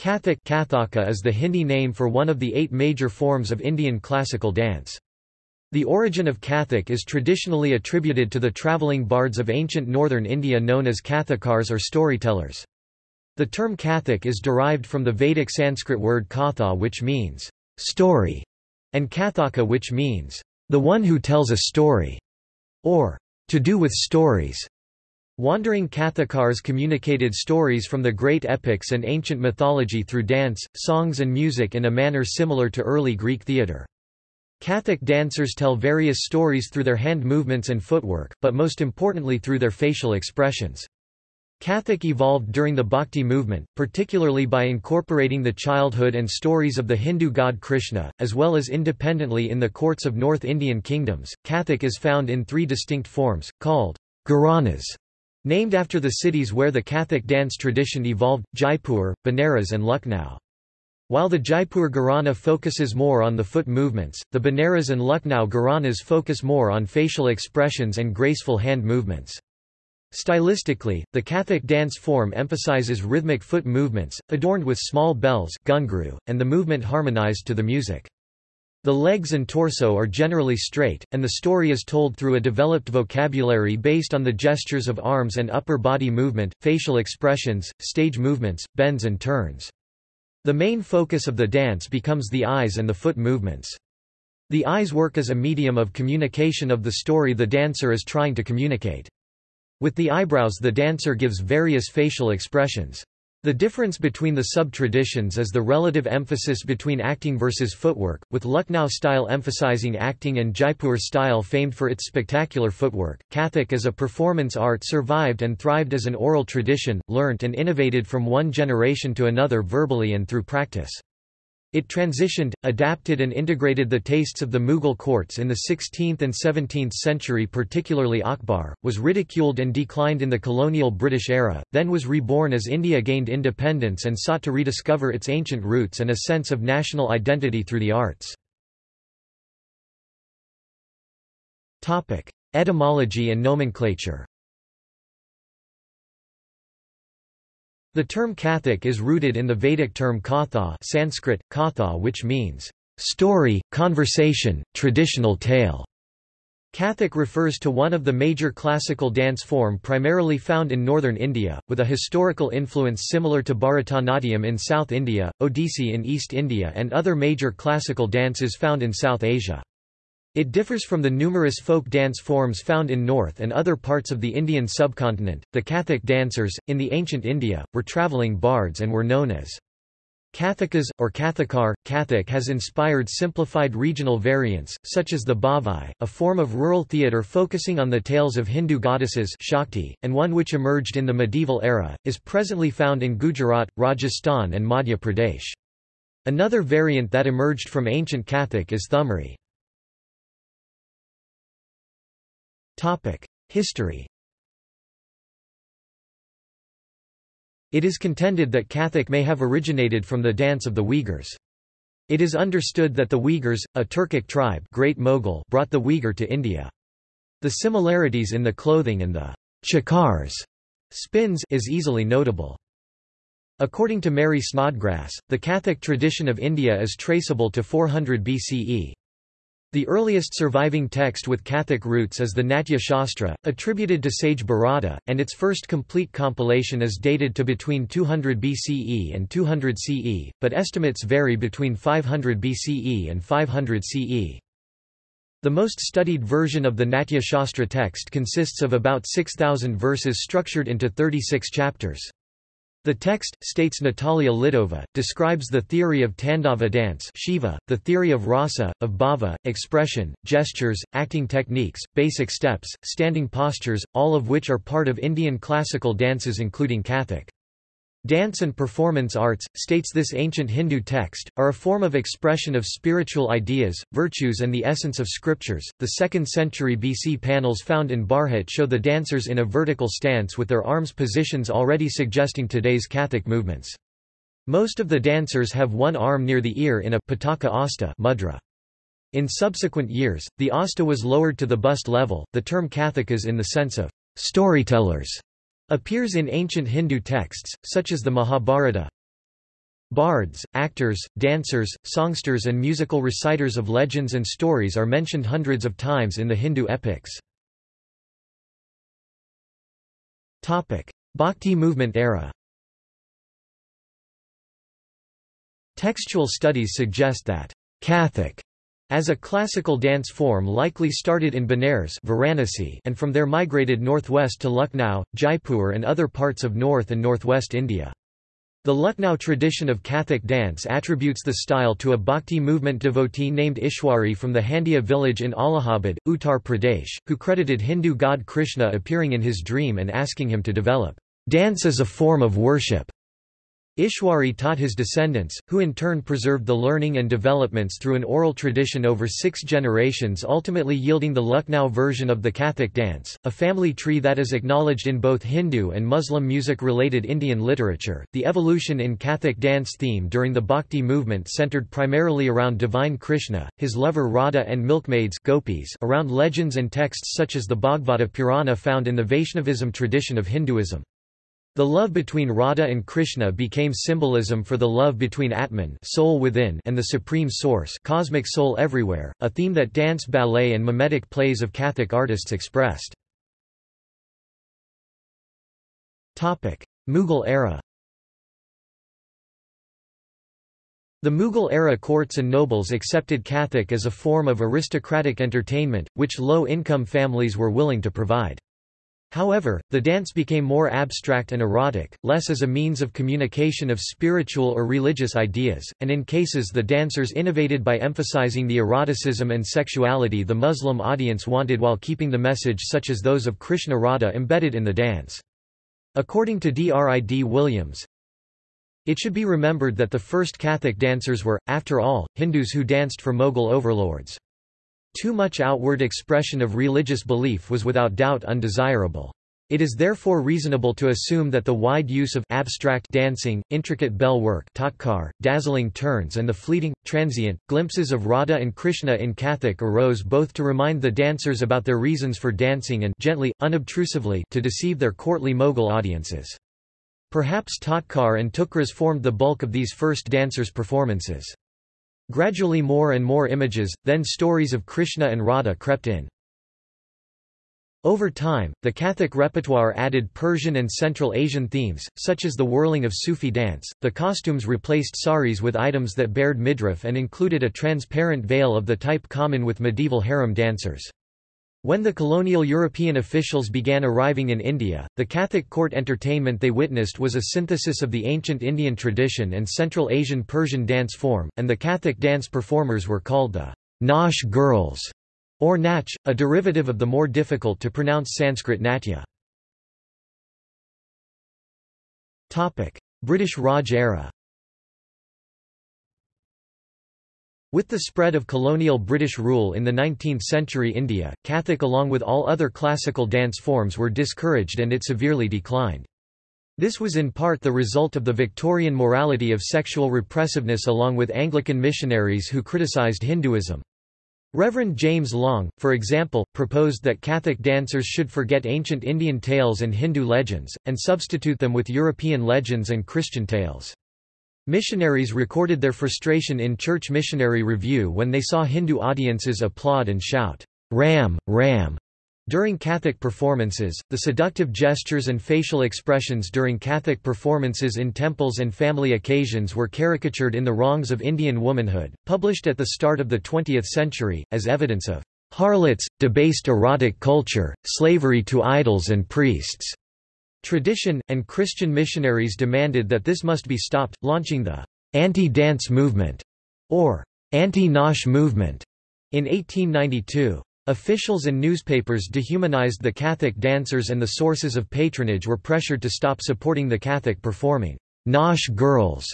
Kathak Kathaka is the Hindi name for one of the eight major forms of Indian classical dance. The origin of Kathak is traditionally attributed to the travelling bards of ancient northern India known as Kathakars or storytellers. The term Kathak is derived from the Vedic Sanskrit word katha which means story, and kathaka which means the one who tells a story, or to do with stories. Wandering Kathakars communicated stories from the great epics and ancient mythology through dance, songs and music in a manner similar to early Greek theatre. Kathak dancers tell various stories through their hand movements and footwork, but most importantly through their facial expressions. Kathak evolved during the Bhakti movement, particularly by incorporating the childhood and stories of the Hindu god Krishna, as well as independently in the courts of North Indian kingdoms. Kathak is found in three distinct forms, called Gharanas, Named after the cities where the Kathak dance tradition evolved, Jaipur, Banaras and Lucknow. While the Jaipur Gharana focuses more on the foot movements, the Banaras and Lucknow Gharanas focus more on facial expressions and graceful hand movements. Stylistically, the Kathak dance form emphasizes rhythmic foot movements, adorned with small bells ghungroo, and the movement harmonized to the music. The legs and torso are generally straight, and the story is told through a developed vocabulary based on the gestures of arms and upper body movement, facial expressions, stage movements, bends and turns. The main focus of the dance becomes the eyes and the foot movements. The eyes work as a medium of communication of the story the dancer is trying to communicate. With the eyebrows the dancer gives various facial expressions. The difference between the sub-traditions is the relative emphasis between acting versus footwork, with Lucknow style emphasizing acting and Jaipur style famed for its spectacular footwork. Kathak as a performance art survived and thrived as an oral tradition, learnt and innovated from one generation to another verbally and through practice. It transitioned, adapted and integrated the tastes of the Mughal courts in the 16th and 17th century particularly Akbar, was ridiculed and declined in the colonial British era, then was reborn as India gained independence and sought to rediscover its ancient roots and a sense of national identity through the arts. Etymology and nomenclature The term Kathak is rooted in the Vedic term katha Sanskrit, katha which means, story, conversation, traditional tale. Kathak refers to one of the major classical dance form primarily found in northern India, with a historical influence similar to Bharatanatyam in South India, Odissi in East India and other major classical dances found in South Asia. It differs from the numerous folk dance forms found in North and other parts of the Indian subcontinent. The Kathak dancers, in the ancient India, were travelling bards and were known as Kathakas, or Kathakar. Kathak has inspired simplified regional variants, such as the Bhavai, a form of rural theatre focusing on the tales of Hindu goddesses Shakti, and one which emerged in the medieval era, is presently found in Gujarat, Rajasthan and Madhya Pradesh. Another variant that emerged from ancient Kathak is Thumri. History It is contended that Kathak may have originated from the dance of the Uyghurs. It is understood that the Uyghurs, a Turkic tribe Great Mogul, brought the Uyghur to India. The similarities in the clothing and the chakars spins is easily notable. According to Mary Snodgrass, the Kathak tradition of India is traceable to 400 BCE. The earliest surviving text with Kathak roots is the Natya Shastra, attributed to sage Bharata, and its first complete compilation is dated to between 200 BCE and 200 CE, but estimates vary between 500 BCE and 500 CE. The most studied version of the Natya Shastra text consists of about 6,000 verses structured into 36 chapters. The text, states Natalia Lidova, describes the theory of Tandava dance Shiva, the theory of rasa, of bhava, expression, gestures, acting techniques, basic steps, standing postures, all of which are part of Indian classical dances including Kathak. Dance and performance arts, states this ancient Hindu text, are a form of expression of spiritual ideas, virtues, and the essence of scriptures. The 2nd century BC panels found in Bharhut show the dancers in a vertical stance with their arms positions already suggesting today's Kathak movements. Most of the dancers have one arm near the ear in a pataka hasta mudra. In subsequent years, the hasta was lowered to the bust level. The term Kathakas in the sense of storytellers appears in ancient Hindu texts, such as the Mahabharata. Bards, actors, dancers, songsters and musical reciters of legends and stories are mentioned hundreds of times in the Hindu epics. Bhakti movement era Textual studies suggest that Kathak as a classical dance form likely started in Benares Varanasi and from there migrated northwest to Lucknow, Jaipur and other parts of north and northwest India. The Lucknow tradition of Kathak dance attributes the style to a bhakti movement devotee named Ishwari from the Handia village in Allahabad, Uttar Pradesh, who credited Hindu god Krishna appearing in his dream and asking him to develop dance as a form of worship. Ishwari taught his descendants, who in turn preserved the learning and developments through an oral tradition over six generations ultimately yielding the Lucknow version of the Kathak dance, a family tree that is acknowledged in both Hindu and Muslim music-related Indian literature. The evolution in Kathak dance theme during the Bhakti movement centered primarily around divine Krishna, his lover Radha and milkmaids gopis around legends and texts such as the Bhagavata Purana found in the Vaishnavism tradition of Hinduism. The love between Radha and Krishna became symbolism for the love between Atman soul within and the Supreme Source cosmic soul everywhere, a theme that dance ballet and mimetic plays of Kathak artists expressed. Mughal era The Mughal-era courts and nobles accepted Kathak as a form of aristocratic entertainment, which low-income families were willing to provide. However, the dance became more abstract and erotic, less as a means of communication of spiritual or religious ideas, and in cases the dancers innovated by emphasizing the eroticism and sexuality the Muslim audience wanted while keeping the message such as those of Krishna Radha embedded in the dance. According to D.R.I.D. Williams, it should be remembered that the first Kathak dancers were, after all, Hindus who danced for Mughal overlords. Too much outward expression of religious belief was without doubt undesirable. It is therefore reasonable to assume that the wide use of abstract dancing, intricate bell work tatkar, dazzling turns and the fleeting, transient, glimpses of Radha and Krishna in Kathak arose both to remind the dancers about their reasons for dancing and gently, unobtrusively to deceive their courtly Mughal audiences. Perhaps Tatkar and Tukras formed the bulk of these first dancers' performances. Gradually more and more images, then stories of Krishna and Radha crept in. Over time, the Kathak repertoire added Persian and Central Asian themes, such as the whirling of Sufi dance. The costumes replaced saris with items that bared midriff and included a transparent veil of the type common with medieval harem dancers. When the colonial European officials began arriving in India, the Kathak court entertainment they witnessed was a synthesis of the ancient Indian tradition and Central Asian Persian dance form, and the Kathak dance performers were called the Nautch girls, or Nach, a derivative of the more difficult to pronounce Sanskrit Natya. British Raj era With the spread of colonial British rule in the 19th-century India, Kathak along with all other classical dance forms were discouraged and it severely declined. This was in part the result of the Victorian morality of sexual repressiveness along with Anglican missionaries who criticised Hinduism. Reverend James Long, for example, proposed that Kathak dancers should forget ancient Indian tales and Hindu legends, and substitute them with European legends and Christian tales. Missionaries recorded their frustration in Church Missionary Review when they saw Hindu audiences applaud and shout, Ram, Ram, during Kathak performances, the seductive gestures and facial expressions during Kathak performances in temples and family occasions were caricatured in The Wrongs of Indian Womanhood, published at the start of the 20th century, as evidence of harlots, debased erotic culture, slavery to idols and priests. Tradition, and Christian missionaries demanded that this must be stopped, launching the anti-dance movement, or anti-Nautch movement, in 1892. Officials and newspapers dehumanized the Kathak dancers and the sources of patronage were pressured to stop supporting the Kathak performing Nautch girls,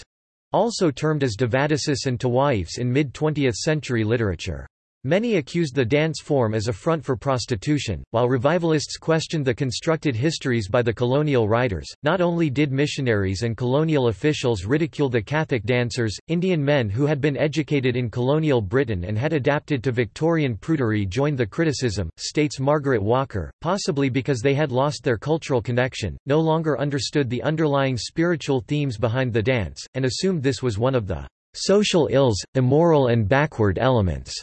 also termed as devadasis and tawaifs in mid-20th century literature. Many accused the dance form as a front for prostitution, while revivalists questioned the constructed histories by the colonial writers. Not only did missionaries and colonial officials ridicule the Kathak dancers, Indian men who had been educated in colonial Britain and had adapted to Victorian prudery joined the criticism, states Margaret Walker, possibly because they had lost their cultural connection, no longer understood the underlying spiritual themes behind the dance, and assumed this was one of the social ills, immoral and backward elements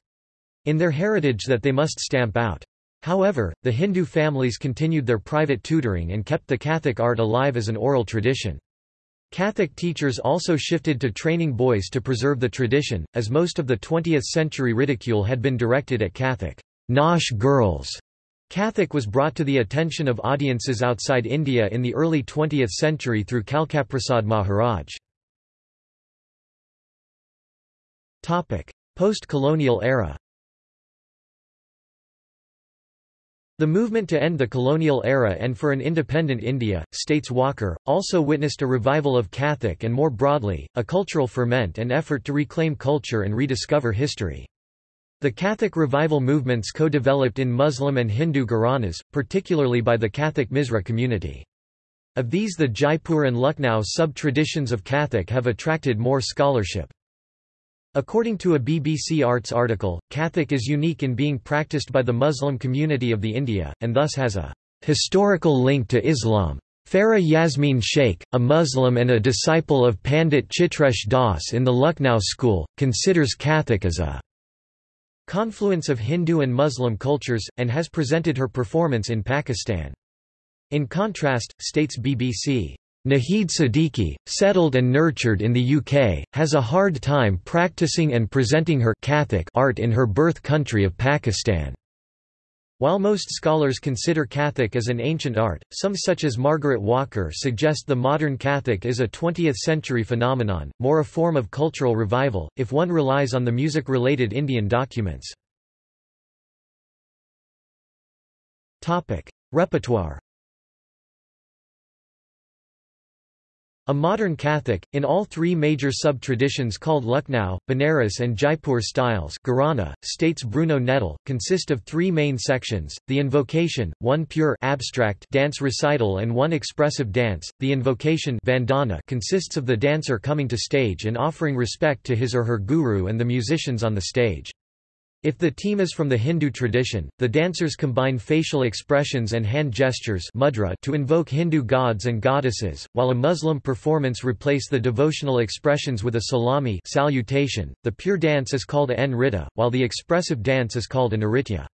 in their heritage that they must stamp out. However, the Hindu families continued their private tutoring and kept the Kathak art alive as an oral tradition. Kathak teachers also shifted to training boys to preserve the tradition, as most of the 20th-century ridicule had been directed at Kathak Nautch girls. Kathak was brought to the attention of audiences outside India in the early 20th century through Kalkaprasad Maharaj. Post-colonial era The movement to end the colonial era and for an independent India, states Walker, also witnessed a revival of Kathak and more broadly, a cultural ferment and effort to reclaim culture and rediscover history. The Kathak revival movements co-developed in Muslim and Hindu Gharanas, particularly by the Kathak Misra community. Of these the Jaipur and Lucknow sub-traditions of Kathak have attracted more scholarship. According to a BBC Arts article, Kathak is unique in being practiced by the Muslim community of the India, and thus has a historical link to Islam. Farah Yasmin Sheikh, a Muslim and a disciple of Pandit Chitresh Das in the Lucknow school, considers Kathak as a confluence of Hindu and Muslim cultures, and has presented her performance in Pakistan. In contrast, states BBC, Nahid Siddiqui, settled and nurtured in the UK, has a hard time practicing and presenting her Kathak art in her birth country of Pakistan. While most scholars consider Kathak as an ancient art, some such as Margaret Walker suggest the modern Kathak is a 20th-century phenomenon, more a form of cultural revival, if one relies on the music-related Indian documents. Repertoire A modern Kathak, in all three major sub-traditions called Lucknow, Banaras and Jaipur styles Gharana, states Bruno Nettl, consist of three main sections, the invocation, one pure abstract dance recital and one expressive dance. The invocation vandana consists of the dancer coming to stage and offering respect to his or her guru and the musicians on the stage. If the team is from the Hindu tradition, the dancers combine facial expressions and hand gestures mudra to invoke Hindu gods and goddesses, while a Muslim performance replace the devotional expressions with a salami salutation. The pure dance is called a nritta, while the expressive dance is called a nritya.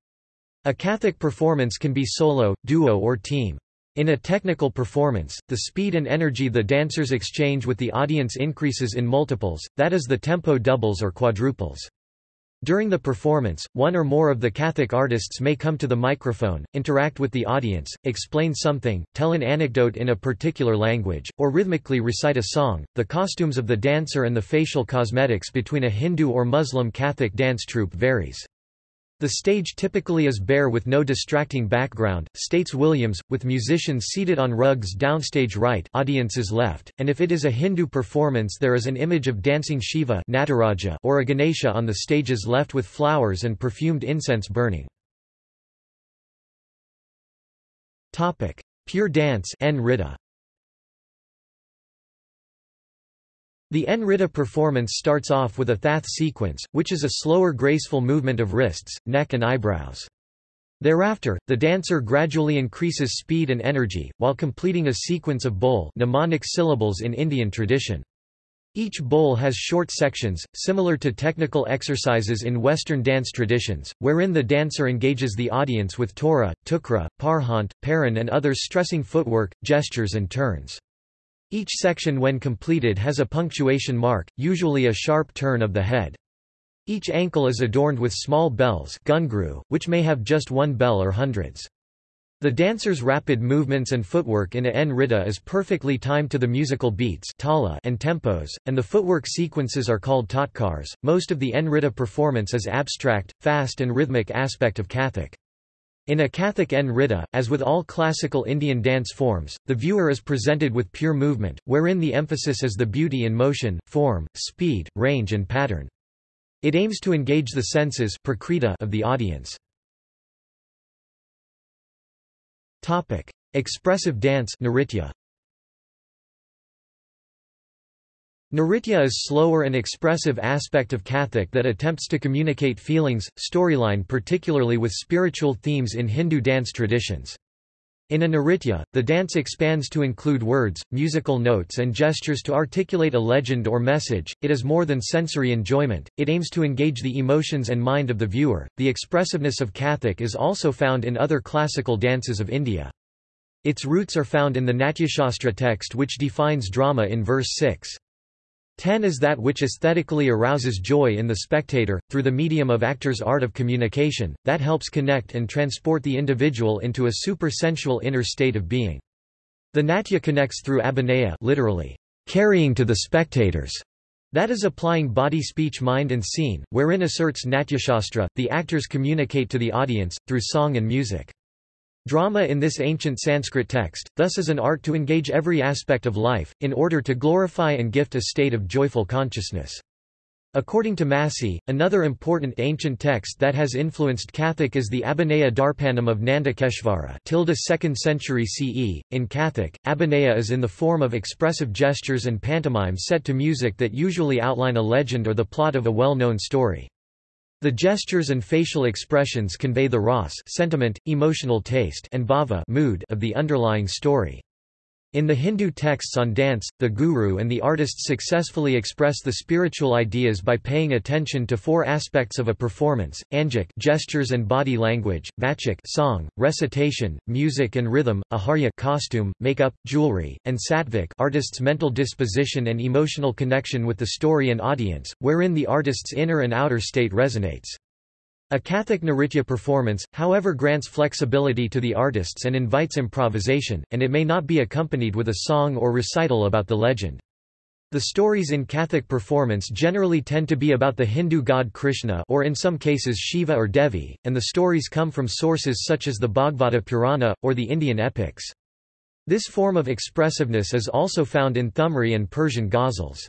A Kathak performance can be solo, duo or team. In a technical performance, the speed and energy the dancers exchange with the audience increases in multiples, that is the tempo doubles or quadruples. During the performance, one or more of the Kathak artists may come to the microphone, interact with the audience, explain something, tell an anecdote in a particular language, or rhythmically recite a song. The costumes of the dancer and the facial cosmetics between a Hindu or Muslim Kathak dance troupe varies. The stage typically is bare with no distracting background, states Williams, with musicians seated on rugs downstage right audiences left, and if it is a Hindu performance there is an image of dancing Shiva Nataraja or a Ganesha on the stage's left with flowers and perfumed incense burning. Pure dance The Nritta performance starts off with a thath sequence, which is a slower graceful movement of wrists, neck and eyebrows. Thereafter, the dancer gradually increases speed and energy, while completing a sequence of bol mnemonic syllables in Indian tradition. Each bol has short sections, similar to technical exercises in Western dance traditions, wherein the dancer engages the audience with tora, tukra, parhant, paran and others stressing footwork, gestures and turns. Each section when completed has a punctuation mark, usually a sharp turn of the head. Each ankle is adorned with small bells gungru, which may have just one bell or hundreds. The dancer's rapid movements and footwork in a nritta is perfectly timed to the musical beats and tempos, and the footwork sequences are called tatkars. Most of the nritta performance is abstract, fast and rhythmic aspect of Kathak. In a Kathak Nritta, as with all classical Indian dance forms, the viewer is presented with pure movement, wherein the emphasis is the beauty in motion, form, speed, range and pattern. It aims to engage the senses of the audience. Expressive dance. Nritya is slower and expressive aspect of Kathak that attempts to communicate feelings, storyline particularly with spiritual themes in Hindu dance traditions. In a Nritya, the dance expands to include words, musical notes and gestures to articulate a legend or message. It is more than sensory enjoyment, it aims to engage the emotions and mind of the viewer. The expressiveness of Kathak is also found in other classical dances of India. Its roots are found in the Natyashastra text which defines drama in verse 6. 10 is that which aesthetically arouses joy in the spectator, through the medium of actor's art of communication, that helps connect and transport the individual into a super-sensual inner state of being. The natya connects through abhinaya literally, carrying to the spectators. That is applying body speech mind and scene, wherein asserts Natyashastra, the actors communicate to the audience, through song and music. Drama in this ancient Sanskrit text, thus is an art to engage every aspect of life, in order to glorify and gift a state of joyful consciousness. According to Massey, another important ancient text that has influenced Kathak is the Abhinaya Darpanam of Nandakeshvara 2nd century CE. In Kathak, Abhinaya is in the form of expressive gestures and pantomime set to music that usually outline a legend or the plot of a well-known story. The gestures and facial expressions convey the ras sentiment, emotional taste and bhava mood of the underlying story. In the Hindu texts on dance, the guru and the artist successfully express the spiritual ideas by paying attention to four aspects of a performance: angik gestures and body language, vachik song, recitation, music and rhythm, aharya costume, makeup, jewelry, and satvik artist's mental disposition and emotional connection with the story and audience, wherein the artist's inner and outer state resonates. A Kathak Nritya performance, however grants flexibility to the artists and invites improvisation, and it may not be accompanied with a song or recital about the legend. The stories in Kathak performance generally tend to be about the Hindu god Krishna or in some cases Shiva or Devi, and the stories come from sources such as the Bhagavata Purana, or the Indian epics. This form of expressiveness is also found in Thumri and Persian ghazals.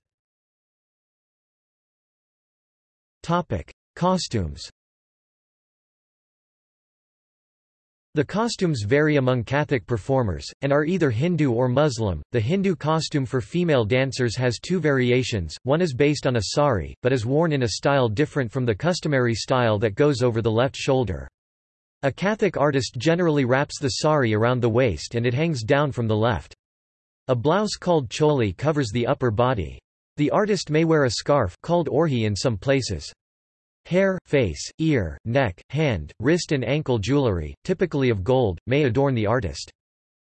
Costumes The costumes vary among Kathak performers, and are either Hindu or Muslim. The Hindu costume for female dancers has two variations, one is based on a sari, but is worn in a style different from the customary style that goes over the left shoulder. A Kathak artist generally wraps the sari around the waist and it hangs down from the left. A blouse called choli covers the upper body. The artist may wear a scarf called orhi in some places. Hair, face, ear, neck, hand, wrist and ankle jewelry, typically of gold, may adorn the artist.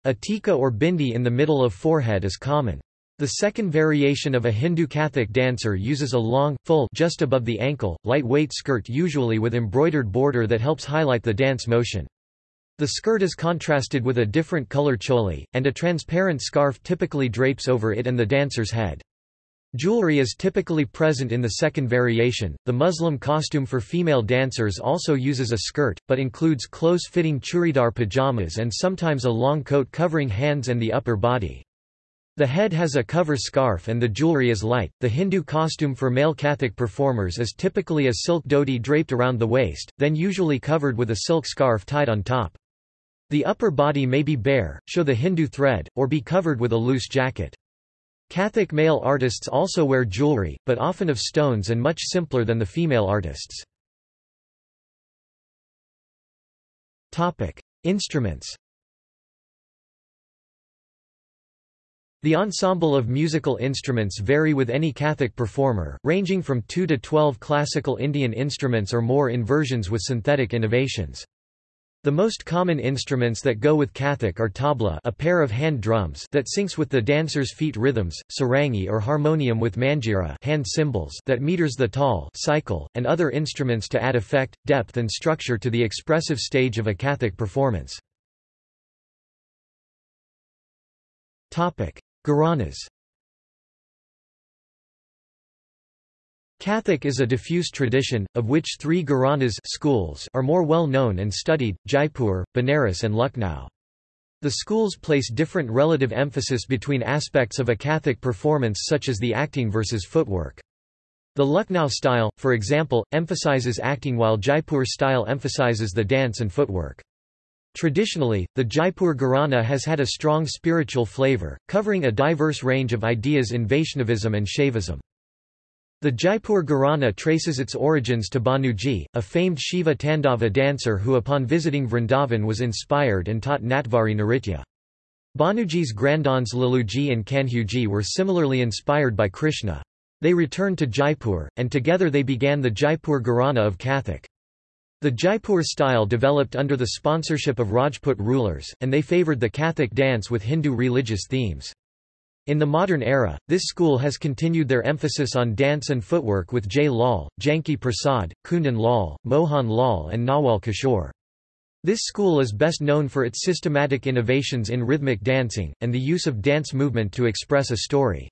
A tika or bindi in the middle of forehead is common. The second variation of a Hindu Kathak dancer uses a long, full just above the ankle, lightweight skirt usually with embroidered border that helps highlight the dance motion. The skirt is contrasted with a different color choli, and a transparent scarf typically drapes over it and the dancer's head. Jewelry is typically present in the second variation. The Muslim costume for female dancers also uses a skirt, but includes close-fitting churidar pajamas and sometimes a long coat covering hands and the upper body. The head has a cover scarf and the jewelry is light. The Hindu costume for male Kathak performers is typically a silk dhoti draped around the waist, then usually covered with a silk scarf tied on top. The upper body may be bare, show the Hindu thread, or be covered with a loose jacket. Kathak male artists also wear jewelry, but often of stones and much simpler than the female artists. Instruments The ensemble of musical instruments vary with any Kathak performer, ranging from 2 to 12 classical Indian instruments or more in versions with synthetic innovations. The most common instruments that go with Kathak are tabla a pair of hand drums that syncs with the dancer's feet rhythms, sarangi or harmonium with manjira hand cymbals that meters the tal cycle, and other instruments to add effect, depth and structure to the expressive stage of a Kathak performance. Gharanas Kathak is a diffuse tradition, of which three Gharanas schools are more well known and studied, Jaipur, Benares and Lucknow. The schools place different relative emphasis between aspects of a Kathak performance such as the acting versus footwork. The Lucknow style, for example, emphasizes acting while Jaipur style emphasizes the dance and footwork. Traditionally, the Jaipur Gharana has had a strong spiritual flavor, covering a diverse range of ideas in Vaishnavism and Shaivism. The Jaipur Gharana traces its origins to Banuji, a famed Shiva Tandava dancer who upon visiting Vrindavan was inspired and taught Natvari Nritya. Banuji's granddons Laluji and Kanhuji were similarly inspired by Krishna. They returned to Jaipur, and together they began the Jaipur Gharana of Kathak. The Jaipur style developed under the sponsorship of Rajput rulers, and they favoured the Kathak dance with Hindu religious themes. In the modern era, this school has continued their emphasis on dance and footwork with Jay Lal, Janki Prasad, Kundan Lal, Mohan Lal and Nawal Kishore. This school is best known for its systematic innovations in rhythmic dancing, and the use of dance movement to express a story.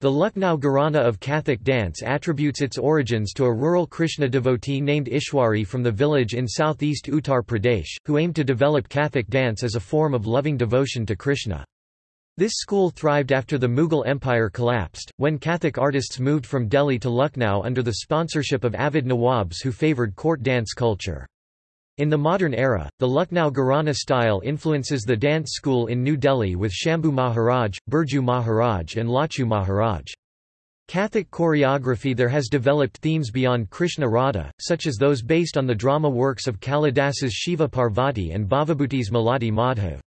The Lucknow Gharana of Kathak dance attributes its origins to a rural Krishna devotee named Ishwari from the village in southeast Uttar Pradesh, who aimed to develop Kathak dance as a form of loving devotion to Krishna. This school thrived after the Mughal Empire collapsed, when Kathak artists moved from Delhi to Lucknow under the sponsorship of avid Nawabs who favoured court dance culture. In the modern era, the Lucknow Gharana style influences the dance school in New Delhi with Shambhu Maharaj, Birju Maharaj and Lachu Maharaj. Kathak choreography there has developed themes beyond Krishna Radha, such as those based on the drama works of Kalidas's Shiva Parvati and Bhavabhuti's Malati Madhav.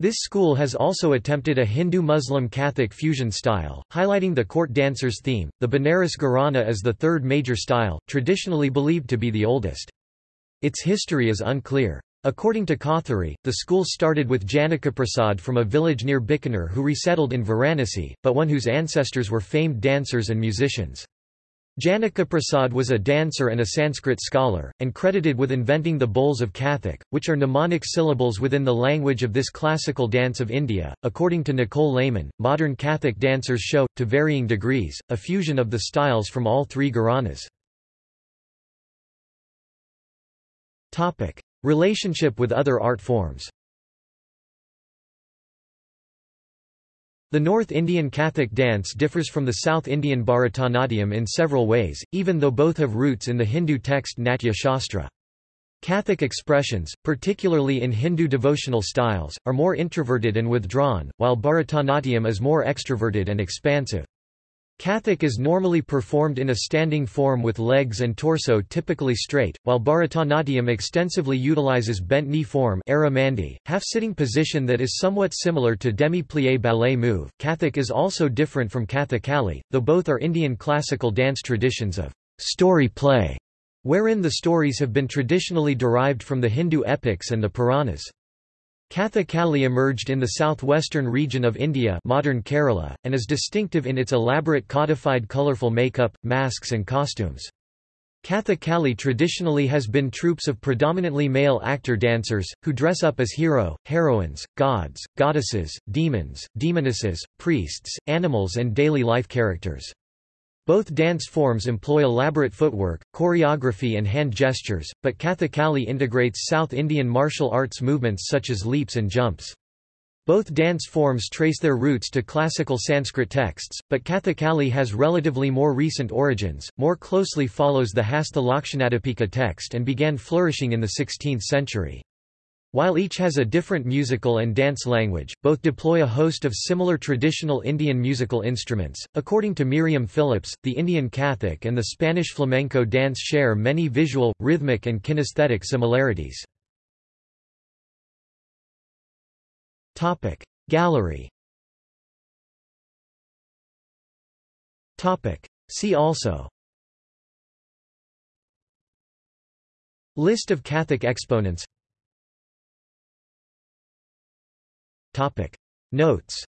This school has also attempted a Hindu-Muslim Kathak fusion style, highlighting the court dancers theme. The Banaras Gharana is the third major style, traditionally believed to be the oldest. Its history is unclear. According to Kothari, the school started with Janakaprasad from a village near Bikaner who resettled in Varanasi, but one whose ancestors were famed dancers and musicians. Janakaprasad was a dancer and a Sanskrit scholar, and credited with inventing the bols of Kathak, which are mnemonic syllables within the language of this classical dance of India. According to Nicole Lehman, modern Kathak dancers show, to varying degrees, a fusion of the styles from all three Gharanas. Relationship with other art forms. The North Indian Kathak dance differs from the South Indian Bharatanatyam in several ways, even though both have roots in the Hindu text Natya Shastra. Kathak expressions, particularly in Hindu devotional styles, are more introverted and withdrawn, while Bharatanatyam is more extroverted and expansive. Kathak is normally performed in a standing form with legs and torso typically straight, while Bharatanatyam extensively utilizes bent knee form half-sitting position that is somewhat similar to demi-plie ballet move. Kathak is also different from Kathakali, though both are Indian classical dance traditions of story play, wherein the stories have been traditionally derived from the Hindu epics and the Puranas. Kathakali emerged in the southwestern region of India modern Kerala, and is distinctive in its elaborate codified colourful makeup, masks and costumes. Kathakali traditionally has been troupes of predominantly male actor-dancers, who dress up as hero, heroines, gods, goddesses, demons, demonesses, priests, animals and daily life characters. Both dance forms employ elaborate footwork, choreography and hand gestures, but Kathakali integrates South Indian martial arts movements such as leaps and jumps. Both dance forms trace their roots to classical Sanskrit texts, but Kathakali has relatively more recent origins, more closely follows the Hastha Lakshanadipika text and began flourishing in the 16th century. While each has a different musical and dance language, both deploy a host of similar traditional Indian musical instruments. According to Miriam Phillips, the Indian Kathak and the Spanish flamenco dance share many visual, rhythmic, and kinesthetic similarities. Topic Gallery. Topic See also. List of Kathak exponents Topic. Notes.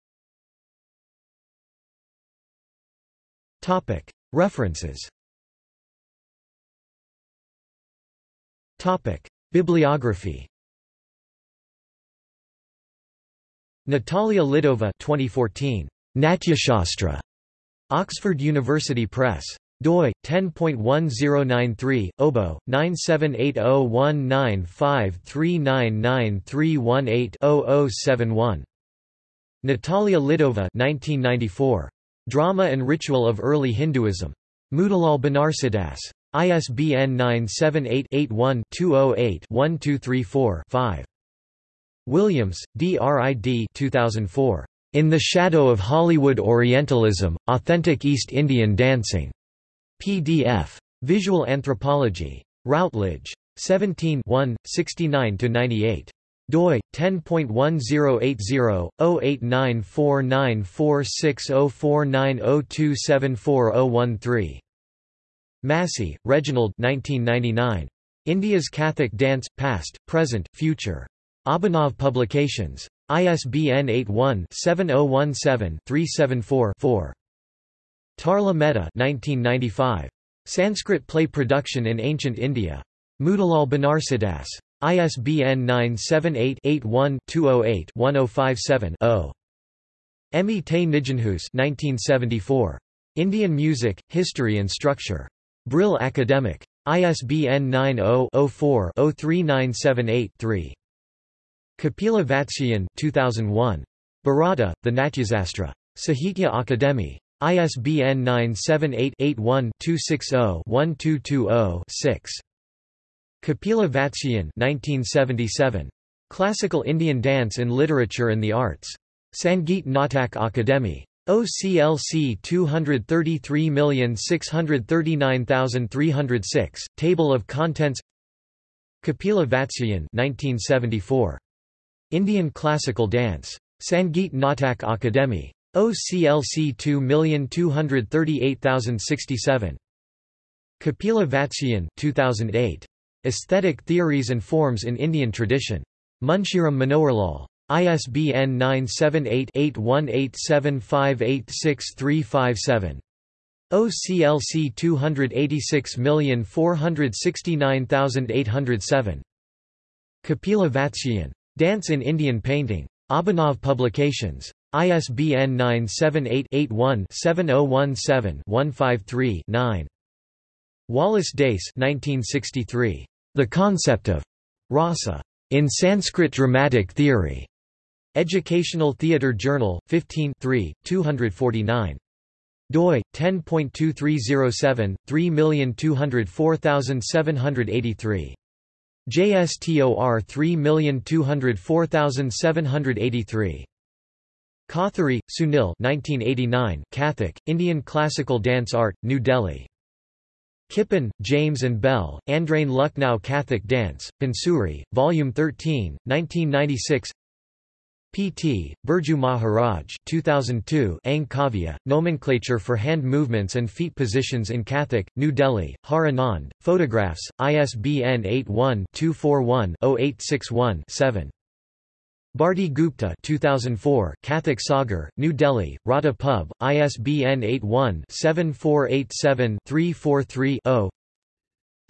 Topic. References. Topic. Bibliography. Natalia Lidova 2014 Natyashastra. Oxford University Press doi 10.1093 obo 9780195399318-0071 Natalia Lidova 1994 Drama and Ritual of Early Hinduism Motilal Banarsidass. ISBN 978-81-208-1234-5. Williams, D. R. I. D. 2004. In the Shadow of Hollywood Orientalism, Authentic East Indian Dancing. PDF. Visual Anthropology. Routledge. 17 69–98 doi 10.1080-089494604902740013. Massey, Reginald 1999. India's Kathak Dance, Past, Present, Future. Abhinav Publications. ISBN 81-7017-374-4. Tarla Mehta 1995. Sanskrit Play Production in Ancient India. Motilal Banarsidass. ISBN 978-81-208-1057-0. Emmie te Nijenhuis 1974. Indian Music, History and Structure. Brill Academic. ISBN 90-04-03978-3. Kapila Vatsyayan 2001. Bharata, the Natyasastra. Sahitya Akademi. ISBN 978-81-260-1220-6. Kapila Vatsyayan 1977. Classical Indian Dance in Literature and the Arts. Sangeet Natak Akademi. OCLC 233639306, Table of Contents Kapila Vatsyayan 1974. Indian Classical Dance. Sangeet Natak Akademi. OCLC 2238067. Kapila Vatsyayan 2008. Aesthetic Theories and Forms in Indian Tradition. Munshiram Manoharlal. ISBN 978-8187586357. OCLC 286469807. Kapila Vatsyayan. Dance in Indian Painting. Abhinav Publications. ISBN 978-81-7017-153-9. Wallace Dace 1963. The Concept of Rasa in Sanskrit Dramatic Theory. Educational Theatre Journal, 15 249 doi 10.2307 3204783 JSTOR 3204783 Kothari, Sunil 1989 Kathak, Indian Classical Dance Art, New Delhi Kippen, James and Bell, Andrain Lucknow Kathak Dance, Bansuri, Volume 13, 1996 P.T., Birju Maharaj 2002 Ang Kavya, Nomenclature for Hand Movements and Feet Positions in Kathak, New Delhi, Har Anand, Photographs, ISBN 81-241-0861-7. Bharti Gupta 2004 Kathak Sagar, New Delhi, Radha Pub, ISBN 81-7487-343-0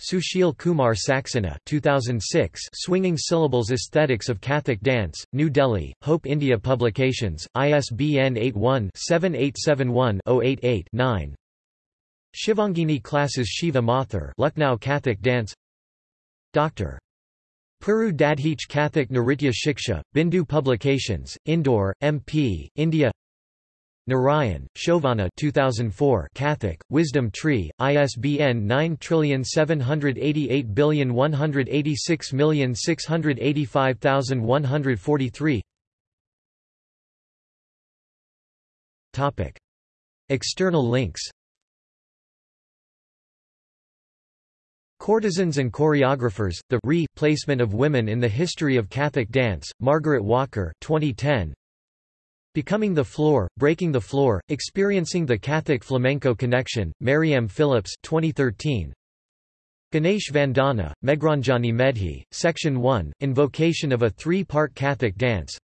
Sushil Kumar Saxena 2006 Swinging Syllables Aesthetics of Kathak Dance, New Delhi, Hope India Publications, ISBN 81-7871-088-9 Shivangini Classes Shiva Mathur Lucknow Kathak Dance. Dr. Puru Dadhich Kathak Naritya Shiksha, Bindu Publications, Indore, MP, India. Narayan, Shovana 2004 Kathak, Wisdom Tree, ISBN 9788186685143 External links Courtesans and Choreographers, The Re-Placement of Women in the History of Kathak Dance, Margaret Walker 2010. Becoming the Floor, Breaking the Floor, Experiencing the Kathak Flamenco Connection, Mariam Phillips 2013. Ganesh Vandana, Meghranjani Medhi, Section 1, Invocation of a three-part Kathak dance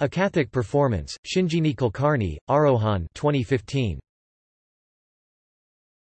A Kathak Performance, Shinjini Kulkarni, Arohan 2015.